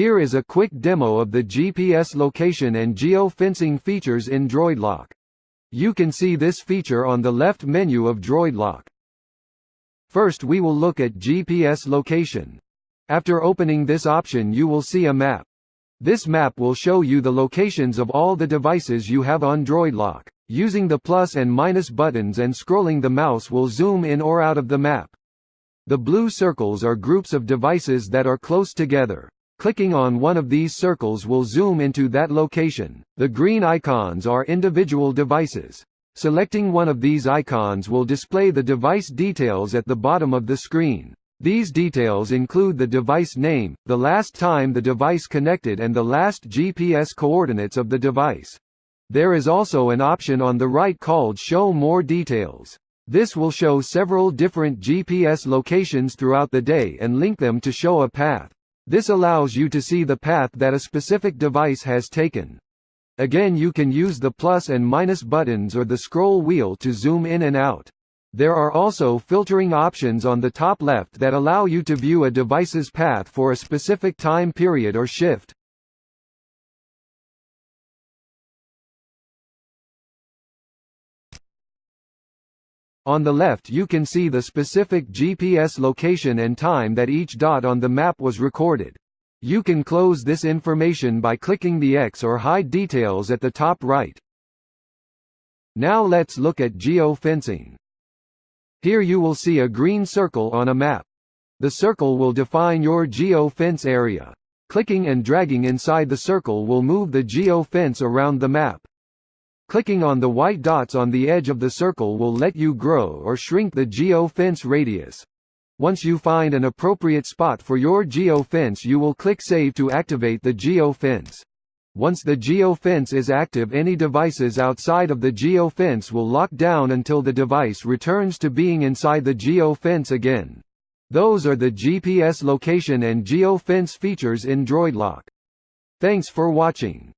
Here is a quick demo of the GPS location and geo-fencing features in DroidLock. You can see this feature on the left menu of DroidLock. First we will look at GPS location. After opening this option you will see a map. This map will show you the locations of all the devices you have on DroidLock. Using the plus and minus buttons and scrolling the mouse will zoom in or out of the map. The blue circles are groups of devices that are close together. Clicking on one of these circles will zoom into that location. The green icons are individual devices. Selecting one of these icons will display the device details at the bottom of the screen. These details include the device name, the last time the device connected and the last GPS coordinates of the device. There is also an option on the right called Show More Details. This will show several different GPS locations throughout the day and link them to show a path. This allows you to see the path that a specific device has taken. Again you can use the plus and minus buttons or the scroll wheel to zoom in and out. There are also filtering options on the top left that allow you to view a device's path for a specific time period or shift. On the left you can see the specific GPS location and time that each dot on the map was recorded. You can close this information by clicking the X or hide details at the top right. Now let's look at geo-fencing. Here you will see a green circle on a map. The circle will define your geo-fence area. Clicking and dragging inside the circle will move the geo-fence around the map. Clicking on the white dots on the edge of the circle will let you grow or shrink the geo-fence radius. Once you find an appropriate spot for your geo-fence you will click Save to activate the geo-fence. Once the geo-fence is active any devices outside of the geo-fence will lock down until the device returns to being inside the geo-fence again. Those are the GPS location and geo-fence features in DroidLock. Thanks for watching.